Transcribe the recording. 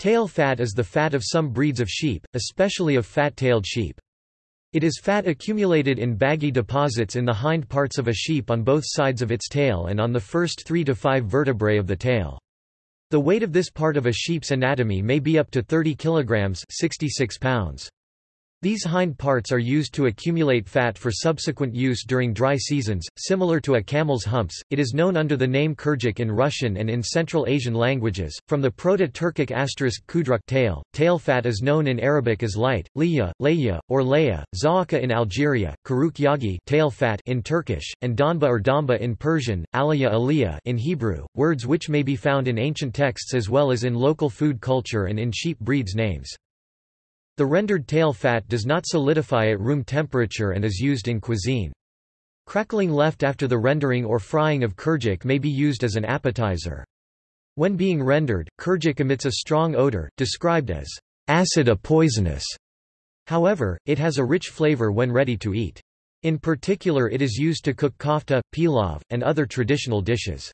Tail fat is the fat of some breeds of sheep, especially of fat-tailed sheep. It is fat accumulated in baggy deposits in the hind parts of a sheep on both sides of its tail and on the first 3 to 5 vertebrae of the tail. The weight of this part of a sheep's anatomy may be up to 30 kilograms 66 pounds. These hind parts are used to accumulate fat for subsequent use during dry seasons, similar to a camel's humps. It is known under the name kurdyuk in Russian and in Central Asian languages. From the Proto-Turkic asterisk kudruk tail, tail fat is known in Arabic as light, liya, laya, or laya, zaaka in Algeria, kuyruk yağı tail fat in Turkish, and donba or damba in Persian, alaya aliyah in Hebrew, words which may be found in ancient texts as well as in local food culture and in sheep breeds names. The rendered tail fat does not solidify at room temperature and is used in cuisine. Crackling left after the rendering or frying of kurdyuk may be used as an appetizer. When being rendered, kurdyuk emits a strong odor, described as acid a poisonous. However, it has a rich flavor when ready to eat. In particular it is used to cook kofta, pilaf, and other traditional dishes.